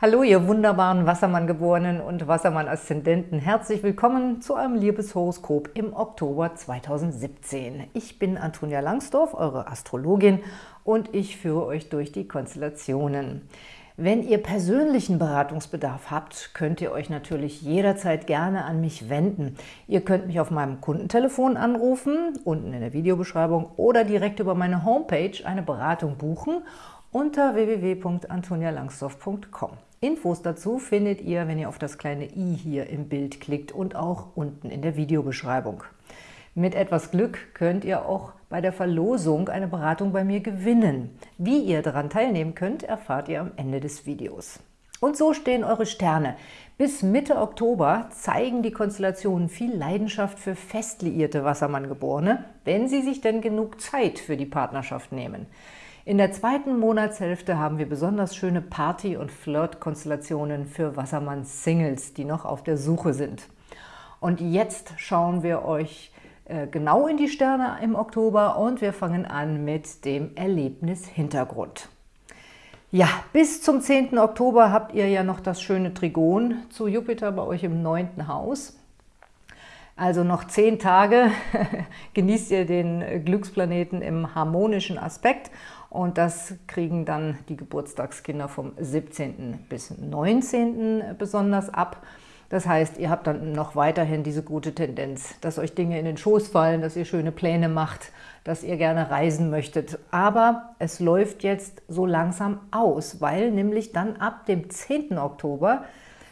Hallo, ihr wunderbaren Wassermann-Geborenen und Wassermann-Aszendenten. Herzlich willkommen zu einem Liebeshoroskop im Oktober 2017. Ich bin Antonia Langsdorf, eure Astrologin, und ich führe euch durch die Konstellationen. Wenn ihr persönlichen Beratungsbedarf habt, könnt ihr euch natürlich jederzeit gerne an mich wenden. Ihr könnt mich auf meinem Kundentelefon anrufen, unten in der Videobeschreibung, oder direkt über meine Homepage eine Beratung buchen unter www.antonialangsdorf.com. Infos dazu findet ihr, wenn ihr auf das kleine i hier im Bild klickt und auch unten in der Videobeschreibung. Mit etwas Glück könnt ihr auch bei der Verlosung eine Beratung bei mir gewinnen. Wie ihr daran teilnehmen könnt, erfahrt ihr am Ende des Videos. Und so stehen eure Sterne. Bis Mitte Oktober zeigen die Konstellationen viel Leidenschaft für fest liierte Wassermanngeborene, wenn sie sich denn genug Zeit für die Partnerschaft nehmen. In der zweiten Monatshälfte haben wir besonders schöne Party- und Flirt-Konstellationen für Wassermann-Singles, die noch auf der Suche sind. Und jetzt schauen wir euch äh, genau in die Sterne im Oktober und wir fangen an mit dem Erlebnis-Hintergrund. Ja, bis zum 10. Oktober habt ihr ja noch das schöne Trigon zu Jupiter bei euch im 9. Haus. Also noch zehn Tage genießt ihr den Glücksplaneten im harmonischen Aspekt und das kriegen dann die Geburtstagskinder vom 17. bis 19. besonders ab. Das heißt, ihr habt dann noch weiterhin diese gute Tendenz, dass euch Dinge in den Schoß fallen, dass ihr schöne Pläne macht, dass ihr gerne reisen möchtet. Aber es läuft jetzt so langsam aus, weil nämlich dann ab dem 10. Oktober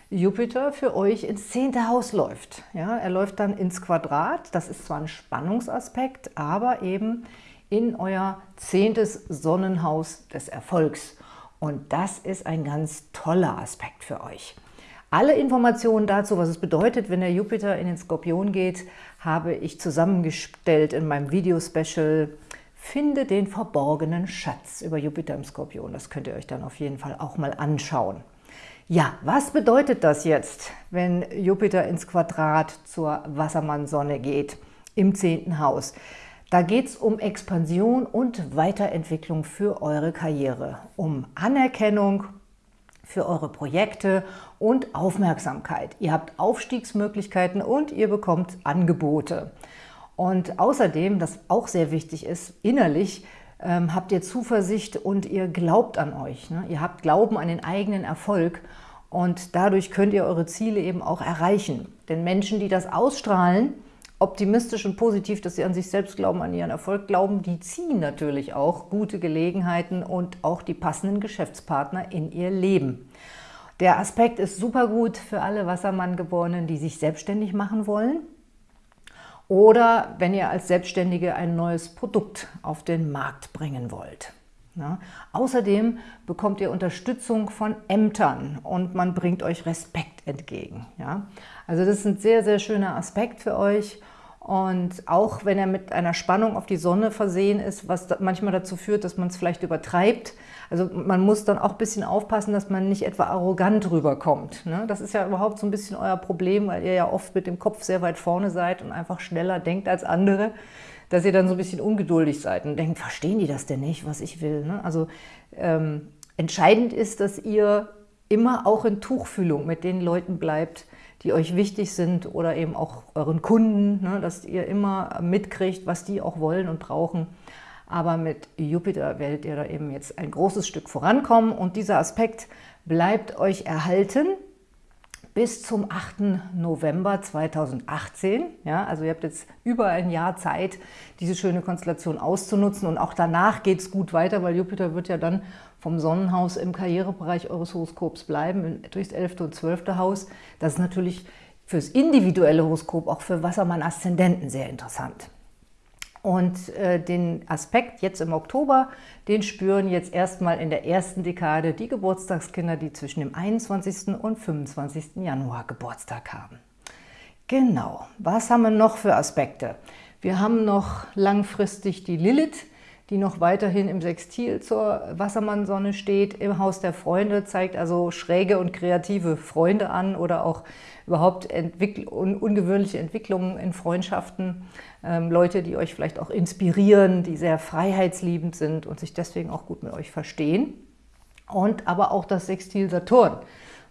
Jupiter für euch ins 10. Haus läuft. Ja, er läuft dann ins Quadrat. Das ist zwar ein Spannungsaspekt, aber eben in euer zehntes Sonnenhaus des Erfolgs. Und das ist ein ganz toller Aspekt für euch. Alle Informationen dazu, was es bedeutet, wenn der Jupiter in den Skorpion geht, habe ich zusammengestellt in meinem Video-Special Finde den verborgenen Schatz über Jupiter im Skorpion. Das könnt ihr euch dann auf jeden Fall auch mal anschauen. Ja, was bedeutet das jetzt, wenn Jupiter ins Quadrat zur Wassermann-Sonne geht im zehnten Haus? Da geht es um Expansion und Weiterentwicklung für eure Karriere, um Anerkennung für eure Projekte und Aufmerksamkeit. Ihr habt Aufstiegsmöglichkeiten und ihr bekommt Angebote. Und außerdem, das auch sehr wichtig ist, innerlich ähm, habt ihr Zuversicht und ihr glaubt an euch. Ne? Ihr habt Glauben an den eigenen Erfolg und dadurch könnt ihr eure Ziele eben auch erreichen. Denn Menschen, die das ausstrahlen, optimistisch und positiv, dass sie an sich selbst glauben, an ihren Erfolg glauben, die ziehen natürlich auch gute Gelegenheiten und auch die passenden Geschäftspartner in ihr Leben. Der Aspekt ist super gut für alle Wassermann-Geborenen, die sich selbstständig machen wollen oder wenn ihr als Selbstständige ein neues Produkt auf den Markt bringen wollt. Ja. Außerdem bekommt ihr Unterstützung von Ämtern und man bringt euch Respekt entgegen. Ja. Also das ist ein sehr, sehr schöner Aspekt für euch. Und auch wenn er mit einer Spannung auf die Sonne versehen ist, was manchmal dazu führt, dass man es vielleicht übertreibt. Also man muss dann auch ein bisschen aufpassen, dass man nicht etwa arrogant rüberkommt. Ne? Das ist ja überhaupt so ein bisschen euer Problem, weil ihr ja oft mit dem Kopf sehr weit vorne seid und einfach schneller denkt als andere dass ihr dann so ein bisschen ungeduldig seid und denkt, verstehen die das denn nicht, was ich will? Ne? Also ähm, entscheidend ist, dass ihr immer auch in Tuchfühlung mit den Leuten bleibt, die euch wichtig sind oder eben auch euren Kunden, ne? dass ihr immer mitkriegt, was die auch wollen und brauchen. Aber mit Jupiter werdet ihr da eben jetzt ein großes Stück vorankommen und dieser Aspekt bleibt euch erhalten bis zum 8. November 2018. Ja, also ihr habt jetzt über ein Jahr Zeit, diese schöne Konstellation auszunutzen und auch danach geht es gut weiter, weil Jupiter wird ja dann vom Sonnenhaus im Karrierebereich eures Horoskops bleiben, durchs 11. und 12. Haus. Das ist natürlich fürs individuelle Horoskop, auch für Wassermann-Aszendenten sehr interessant. Und äh, den Aspekt jetzt im Oktober, den spüren jetzt erstmal in der ersten Dekade die Geburtstagskinder, die zwischen dem 21. und 25. Januar Geburtstag haben. Genau, was haben wir noch für Aspekte? Wir haben noch langfristig die Lilith, die noch weiterhin im Sextil zur Wassermannsonne steht, im Haus der Freunde, zeigt also schräge und kreative Freunde an oder auch überhaupt Entwickl un ungewöhnliche Entwicklungen in Freundschaften. Ähm, Leute, die euch vielleicht auch inspirieren, die sehr freiheitsliebend sind und sich deswegen auch gut mit euch verstehen. und aber auch das Sextil Saturn.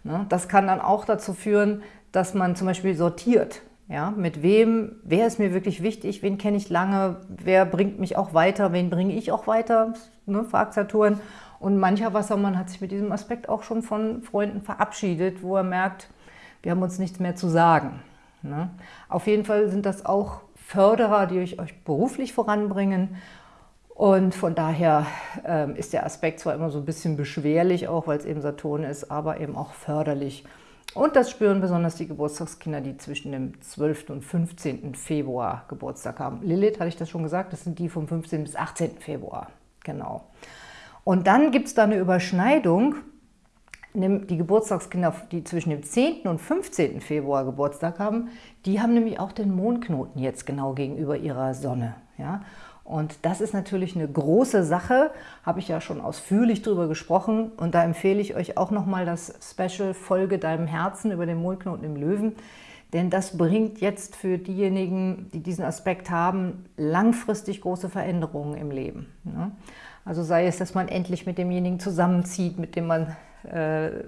Ne? Das kann dann auch dazu führen, dass man zum Beispiel sortiert. Ja, mit wem, wer ist mir wirklich wichtig, wen kenne ich lange, wer bringt mich auch weiter, wen bringe ich auch weiter, ne, fragt Saturn. Und mancher Wassermann hat sich mit diesem Aspekt auch schon von Freunden verabschiedet, wo er merkt, wir haben uns nichts mehr zu sagen. Ne? Auf jeden Fall sind das auch Förderer, die euch, euch beruflich voranbringen. Und von daher ähm, ist der Aspekt zwar immer so ein bisschen beschwerlich, auch weil es eben Saturn ist, aber eben auch förderlich. Und das spüren besonders die Geburtstagskinder, die zwischen dem 12. und 15. Februar Geburtstag haben. Lilith, hatte ich das schon gesagt, das sind die vom 15. bis 18. Februar. Genau. Und dann gibt es da eine Überschneidung. Die Geburtstagskinder, die zwischen dem 10. und 15. Februar Geburtstag haben, die haben nämlich auch den Mondknoten jetzt genau gegenüber ihrer Sonne. Ja? Und das ist natürlich eine große Sache, habe ich ja schon ausführlich drüber gesprochen. Und da empfehle ich euch auch nochmal das Special Folge Deinem Herzen über den Mondknoten im Löwen. Denn das bringt jetzt für diejenigen, die diesen Aspekt haben, langfristig große Veränderungen im Leben. Ne? Also sei es, dass man endlich mit demjenigen zusammenzieht, mit dem man äh,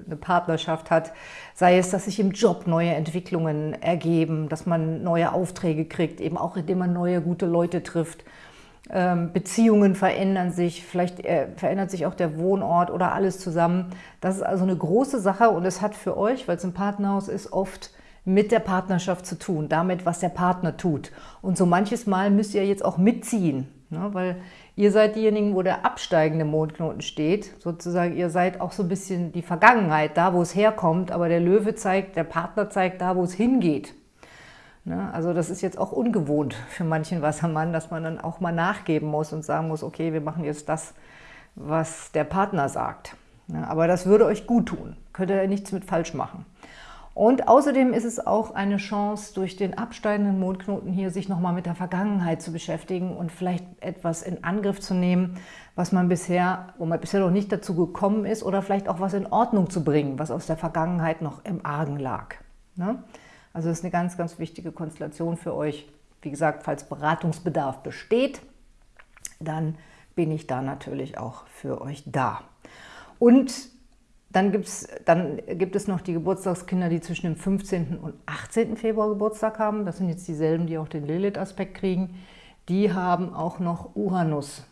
eine Partnerschaft hat, sei es, dass sich im Job neue Entwicklungen ergeben, dass man neue Aufträge kriegt, eben auch indem man neue gute Leute trifft. Ähm, Beziehungen verändern sich, vielleicht äh, verändert sich auch der Wohnort oder alles zusammen. Das ist also eine große Sache und es hat für euch, weil es ein Partnerhaus ist, oft mit der Partnerschaft zu tun, damit, was der Partner tut. Und so manches Mal müsst ihr jetzt auch mitziehen, ne? weil Ihr seid diejenigen, wo der absteigende Mondknoten steht. Sozusagen, ihr seid auch so ein bisschen die Vergangenheit, da wo es herkommt, aber der Löwe zeigt, der Partner zeigt da, wo es hingeht. Ne? Also das ist jetzt auch ungewohnt für manchen Wassermann, dass man dann auch mal nachgeben muss und sagen muss, okay, wir machen jetzt das, was der Partner sagt. Ne? Aber das würde euch gut tun. Könnt ihr nichts mit falsch machen. Und außerdem ist es auch eine Chance, durch den absteigenden Mondknoten hier sich nochmal mit der Vergangenheit zu beschäftigen und vielleicht etwas in Angriff zu nehmen, was man bisher, wo man bisher noch nicht dazu gekommen ist oder vielleicht auch was in Ordnung zu bringen, was aus der Vergangenheit noch im Argen lag. Ne? Also das ist eine ganz, ganz wichtige Konstellation für euch. Wie gesagt, falls Beratungsbedarf besteht, dann bin ich da natürlich auch für euch da. Und dann, gibt's, dann gibt es noch die Geburtstagskinder, die zwischen dem 15. und 18. Februar Geburtstag haben. Das sind jetzt dieselben, die auch den Lilith-Aspekt kriegen. Die haben auch noch Uranus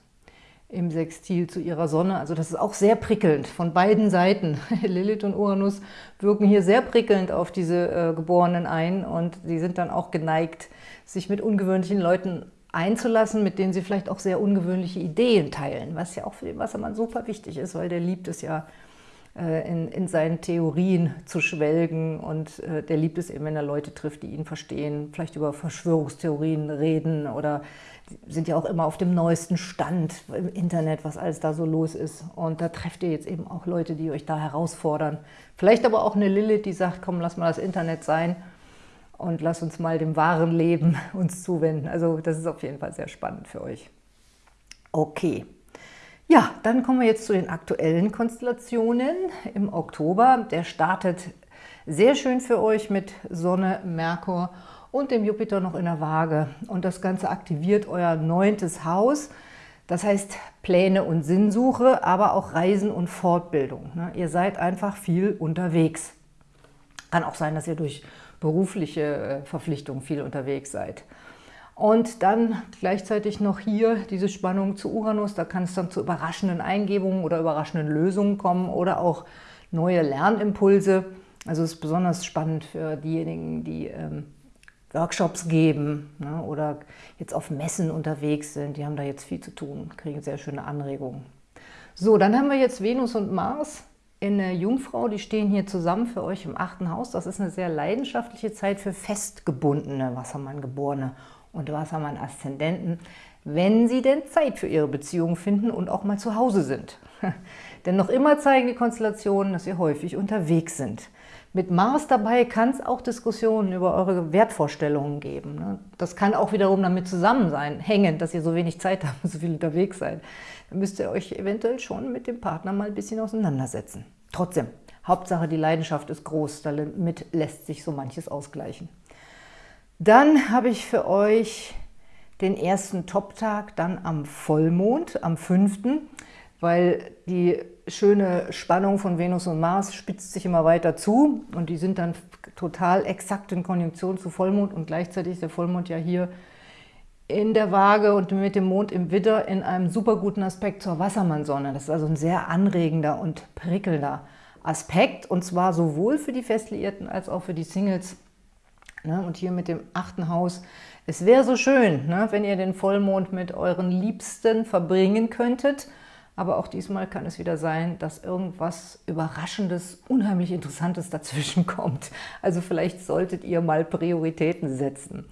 im Sextil zu ihrer Sonne. Also das ist auch sehr prickelnd von beiden Seiten. Lilith und Uranus wirken hier sehr prickelnd auf diese äh, Geborenen ein und sie sind dann auch geneigt, sich mit ungewöhnlichen Leuten einzulassen, mit denen sie vielleicht auch sehr ungewöhnliche Ideen teilen, was ja auch für den Wassermann super wichtig ist, weil der liebt es ja, in, in, seinen Theorien zu schwelgen und äh, der liebt es eben, wenn er Leute trifft, die ihn verstehen, vielleicht über Verschwörungstheorien reden oder sind ja auch immer auf dem neuesten Stand im Internet, was alles da so los ist. Und da trefft ihr jetzt eben auch Leute, die euch da herausfordern. Vielleicht aber auch eine Lilith, die sagt, komm, lass mal das Internet sein und lass uns mal dem wahren Leben uns zuwenden. Also das ist auf jeden Fall sehr spannend für euch. Okay. Ja, dann kommen wir jetzt zu den aktuellen Konstellationen im Oktober. Der startet sehr schön für euch mit Sonne, Merkur und dem Jupiter noch in der Waage. Und das Ganze aktiviert euer neuntes Haus. Das heißt Pläne und Sinnsuche, aber auch Reisen und Fortbildung. Ne? Ihr seid einfach viel unterwegs. Kann auch sein, dass ihr durch berufliche äh, Verpflichtungen viel unterwegs seid. Und dann gleichzeitig noch hier diese Spannung zu Uranus, da kann es dann zu überraschenden Eingebungen oder überraschenden Lösungen kommen oder auch neue Lernimpulse. Also es ist besonders spannend für diejenigen, die ähm, Workshops geben ne, oder jetzt auf Messen unterwegs sind. Die haben da jetzt viel zu tun, kriegen sehr schöne Anregungen. So, dann haben wir jetzt Venus und Mars in der Jungfrau. Die stehen hier zusammen für euch im achten Haus. Das ist eine sehr leidenschaftliche Zeit für festgebundene Wassermann-Geborene und Wassermann-Aszendenten, wenn sie denn Zeit für ihre Beziehung finden und auch mal zu Hause sind. denn noch immer zeigen die Konstellationen, dass ihr häufig unterwegs sind. Mit Mars dabei kann es auch Diskussionen über eure Wertvorstellungen geben. Ne? Das kann auch wiederum damit zusammen sein, hängen, dass ihr so wenig Zeit habt und so viel unterwegs seid. Dann müsst ihr euch eventuell schon mit dem Partner mal ein bisschen auseinandersetzen. Trotzdem, Hauptsache die Leidenschaft ist groß, damit lässt sich so manches ausgleichen. Dann habe ich für euch den ersten Top-Tag dann am Vollmond, am 5. weil die schöne Spannung von Venus und Mars spitzt sich immer weiter zu und die sind dann total exakt in Konjunktion zu Vollmond und gleichzeitig ist der Vollmond ja hier in der Waage und mit dem Mond im Widder in einem super guten Aspekt zur Wassermannsonne. Das ist also ein sehr anregender und prickelnder Aspekt und zwar sowohl für die Festliierten als auch für die Singles. Ne? Und hier mit dem achten Haus. Es wäre so schön, ne? wenn ihr den Vollmond mit euren Liebsten verbringen könntet. Aber auch diesmal kann es wieder sein, dass irgendwas Überraschendes, unheimlich Interessantes dazwischen kommt. Also vielleicht solltet ihr mal Prioritäten setzen.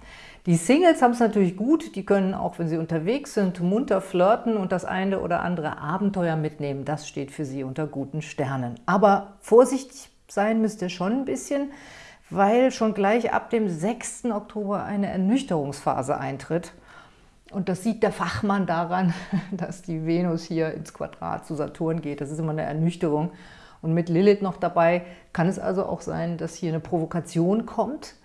Die Singles haben es natürlich gut, die können auch, wenn sie unterwegs sind, munter flirten und das eine oder andere Abenteuer mitnehmen. Das steht für sie unter guten Sternen. Aber vorsichtig sein müsst ihr schon ein bisschen, weil schon gleich ab dem 6. Oktober eine Ernüchterungsphase eintritt. Und das sieht der Fachmann daran, dass die Venus hier ins Quadrat zu Saturn geht. Das ist immer eine Ernüchterung. Und mit Lilith noch dabei kann es also auch sein, dass hier eine Provokation kommt,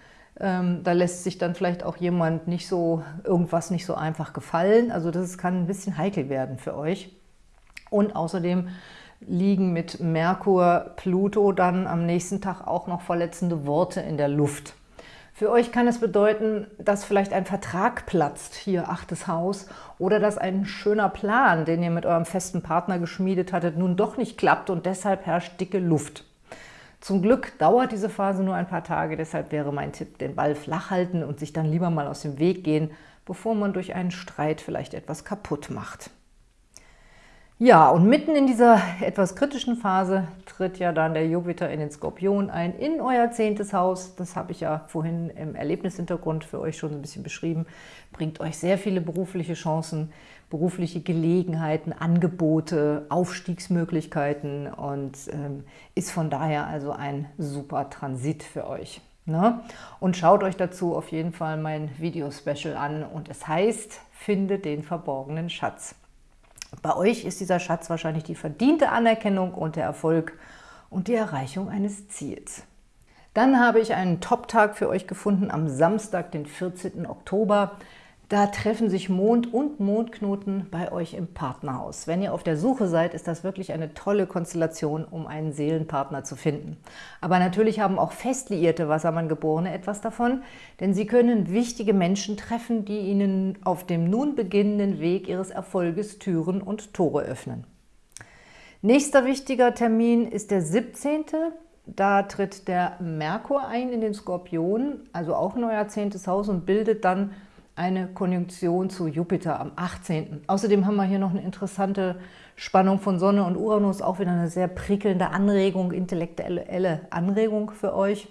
ähm, da lässt sich dann vielleicht auch jemand nicht so, irgendwas nicht so einfach gefallen. Also das kann ein bisschen heikel werden für euch. Und außerdem liegen mit Merkur, Pluto dann am nächsten Tag auch noch verletzende Worte in der Luft. Für euch kann es bedeuten, dass vielleicht ein Vertrag platzt, hier achtes Haus, oder dass ein schöner Plan, den ihr mit eurem festen Partner geschmiedet hattet, nun doch nicht klappt und deshalb herrscht dicke Luft. Zum Glück dauert diese Phase nur ein paar Tage, deshalb wäre mein Tipp, den Ball flach halten und sich dann lieber mal aus dem Weg gehen, bevor man durch einen Streit vielleicht etwas kaputt macht. Ja, und mitten in dieser etwas kritischen Phase tritt ja dann der Jupiter in den Skorpion ein, in euer zehntes Haus. Das habe ich ja vorhin im Erlebnishintergrund für euch schon ein bisschen beschrieben. Bringt euch sehr viele berufliche Chancen, berufliche Gelegenheiten, Angebote, Aufstiegsmöglichkeiten und ähm, ist von daher also ein super Transit für euch. Ne? Und schaut euch dazu auf jeden Fall mein Video-Special an und es heißt, finde den verborgenen Schatz. Bei euch ist dieser Schatz wahrscheinlich die verdiente Anerkennung und der Erfolg und die Erreichung eines Ziels. Dann habe ich einen Top-Tag für euch gefunden am Samstag, den 14. Oktober. Da treffen sich Mond und Mondknoten bei euch im Partnerhaus. Wenn ihr auf der Suche seid, ist das wirklich eine tolle Konstellation, um einen Seelenpartner zu finden. Aber natürlich haben auch fest liierte Wassermann-Geborene etwas davon, denn sie können wichtige Menschen treffen, die ihnen auf dem nun beginnenden Weg ihres Erfolges Türen und Tore öffnen. Nächster wichtiger Termin ist der 17. Da tritt der Merkur ein in den Skorpion, also auch neuer zehntes Haus und bildet dann eine Konjunktion zu Jupiter am 18. Außerdem haben wir hier noch eine interessante Spannung von Sonne und Uranus, auch wieder eine sehr prickelnde Anregung, intellektuelle Anregung für euch.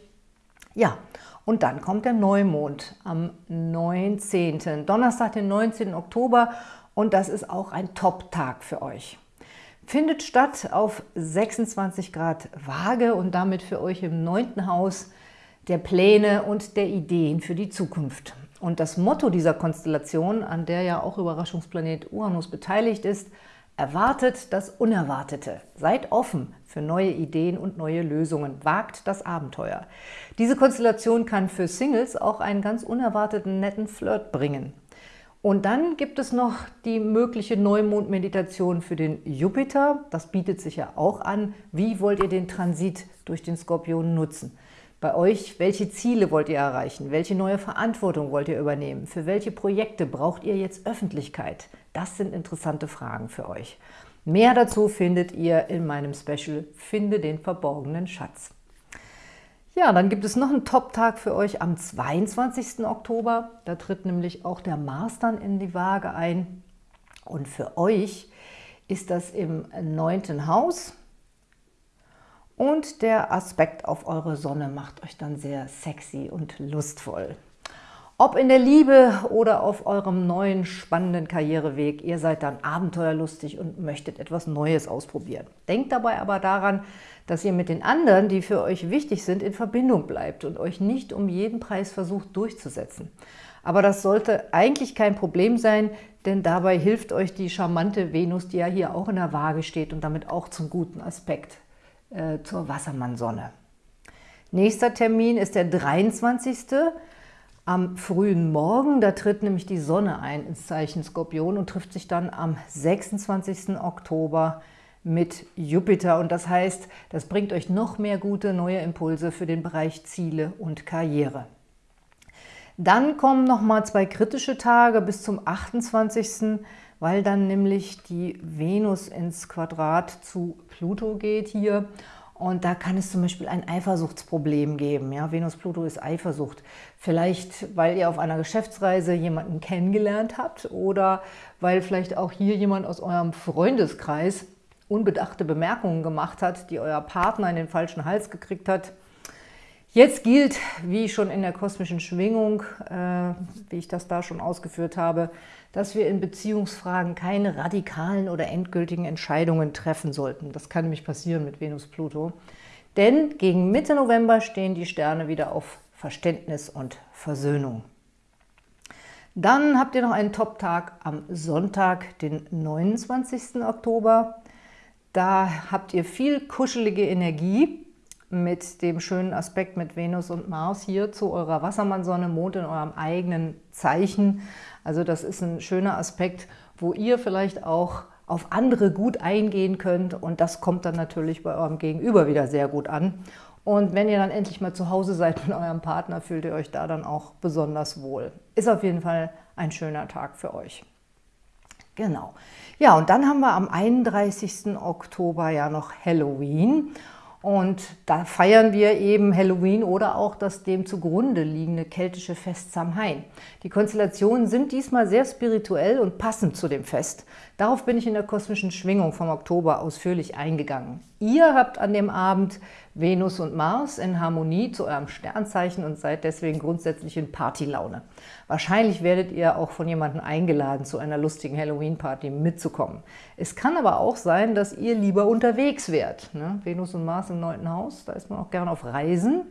Ja, und dann kommt der Neumond am 19. Donnerstag, den 19. Oktober und das ist auch ein Top-Tag für euch. Findet statt auf 26 Grad Waage und damit für euch im neunten Haus der Pläne und der Ideen für die Zukunft. Und das Motto dieser Konstellation, an der ja auch Überraschungsplanet Uranus beteiligt ist, erwartet das Unerwartete. Seid offen für neue Ideen und neue Lösungen. Wagt das Abenteuer. Diese Konstellation kann für Singles auch einen ganz unerwarteten, netten Flirt bringen. Und dann gibt es noch die mögliche Neumond-Meditation für den Jupiter. Das bietet sich ja auch an. Wie wollt ihr den Transit durch den Skorpion nutzen? Bei euch, welche Ziele wollt ihr erreichen? Welche neue Verantwortung wollt ihr übernehmen? Für welche Projekte braucht ihr jetzt Öffentlichkeit? Das sind interessante Fragen für euch. Mehr dazu findet ihr in meinem Special Finde den verborgenen Schatz. Ja, dann gibt es noch einen Top-Tag für euch am 22. Oktober. Da tritt nämlich auch der Mars dann in die Waage ein. Und für euch ist das im neunten Haus. Und der Aspekt auf eure Sonne macht euch dann sehr sexy und lustvoll. Ob in der Liebe oder auf eurem neuen spannenden Karriereweg, ihr seid dann abenteuerlustig und möchtet etwas Neues ausprobieren. Denkt dabei aber daran, dass ihr mit den anderen, die für euch wichtig sind, in Verbindung bleibt und euch nicht um jeden Preis versucht durchzusetzen. Aber das sollte eigentlich kein Problem sein, denn dabei hilft euch die charmante Venus, die ja hier auch in der Waage steht und damit auch zum guten Aspekt äh, zur Wassermannsonne. Nächster Termin ist der 23. am frühen Morgen. Da tritt nämlich die Sonne ein ins Zeichen Skorpion und trifft sich dann am 26. Oktober mit Jupiter. Und das heißt, das bringt euch noch mehr gute neue Impulse für den Bereich Ziele und Karriere. Dann kommen noch mal zwei kritische Tage bis zum 28., weil dann nämlich die Venus ins Quadrat zu Pluto geht hier. Und da kann es zum Beispiel ein Eifersuchtsproblem geben. Ja, Venus-Pluto ist Eifersucht. Vielleicht, weil ihr auf einer Geschäftsreise jemanden kennengelernt habt oder weil vielleicht auch hier jemand aus eurem Freundeskreis unbedachte Bemerkungen gemacht hat, die euer Partner in den falschen Hals gekriegt hat. Jetzt gilt, wie schon in der kosmischen Schwingung, äh, wie ich das da schon ausgeführt habe, dass wir in Beziehungsfragen keine radikalen oder endgültigen Entscheidungen treffen sollten. Das kann nämlich passieren mit Venus-Pluto. Denn gegen Mitte November stehen die Sterne wieder auf Verständnis und Versöhnung. Dann habt ihr noch einen Top-Tag am Sonntag, den 29. Oktober. Da habt ihr viel kuschelige Energie mit dem schönen Aspekt mit Venus und Mars hier zu eurer Wassermannsonne, Mond in eurem eigenen Zeichen. Also das ist ein schöner Aspekt, wo ihr vielleicht auch auf andere gut eingehen könnt und das kommt dann natürlich bei eurem Gegenüber wieder sehr gut an. Und wenn ihr dann endlich mal zu Hause seid mit eurem Partner, fühlt ihr euch da dann auch besonders wohl. Ist auf jeden Fall ein schöner Tag für euch. Genau. Ja, und dann haben wir am 31. Oktober ja noch Halloween. Und da feiern wir eben Halloween oder auch das dem zugrunde liegende keltische Fest Samhain. Die Konstellationen sind diesmal sehr spirituell und passend zu dem Fest. Darauf bin ich in der kosmischen Schwingung vom Oktober ausführlich eingegangen. Ihr habt an dem Abend Venus und Mars in Harmonie zu eurem Sternzeichen und seid deswegen grundsätzlich in Partylaune. Wahrscheinlich werdet ihr auch von jemandem eingeladen, zu einer lustigen Halloween-Party mitzukommen. Es kann aber auch sein, dass ihr lieber unterwegs wärt. Ne? Venus und Mars im neunten Haus, da ist man auch gerne auf Reisen.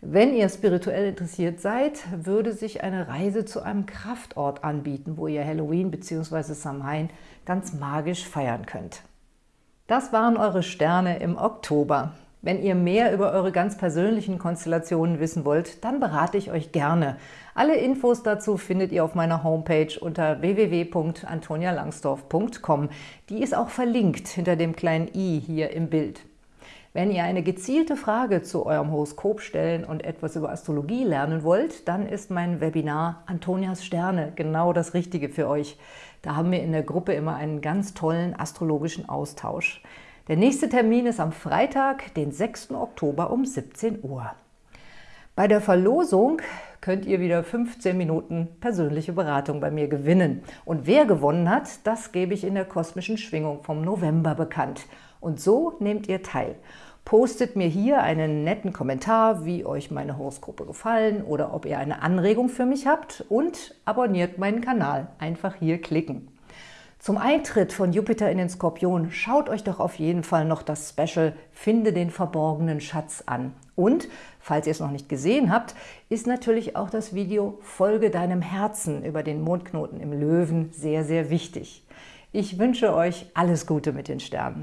Wenn ihr spirituell interessiert seid, würde sich eine Reise zu einem Kraftort anbieten, wo ihr Halloween bzw. Samhain ganz magisch feiern könnt. Das waren eure Sterne im Oktober. Wenn ihr mehr über eure ganz persönlichen Konstellationen wissen wollt, dann berate ich euch gerne. Alle Infos dazu findet ihr auf meiner Homepage unter www.antonialangsdorf.com. Die ist auch verlinkt hinter dem kleinen i hier im Bild. Wenn ihr eine gezielte Frage zu eurem Horoskop stellen und etwas über Astrologie lernen wollt, dann ist mein Webinar Antonias Sterne genau das Richtige für euch. Da haben wir in der Gruppe immer einen ganz tollen astrologischen Austausch. Der nächste Termin ist am Freitag, den 6. Oktober um 17 Uhr. Bei der Verlosung könnt ihr wieder 15 Minuten persönliche Beratung bei mir gewinnen. Und wer gewonnen hat, das gebe ich in der kosmischen Schwingung vom November bekannt. Und so nehmt ihr teil. Postet mir hier einen netten Kommentar, wie euch meine Horoskope gefallen oder ob ihr eine Anregung für mich habt und abonniert meinen Kanal. Einfach hier klicken. Zum Eintritt von Jupiter in den Skorpion schaut euch doch auf jeden Fall noch das Special Finde den verborgenen Schatz an. Und, falls ihr es noch nicht gesehen habt, ist natürlich auch das Video Folge deinem Herzen über den Mondknoten im Löwen sehr, sehr wichtig. Ich wünsche euch alles Gute mit den Sternen.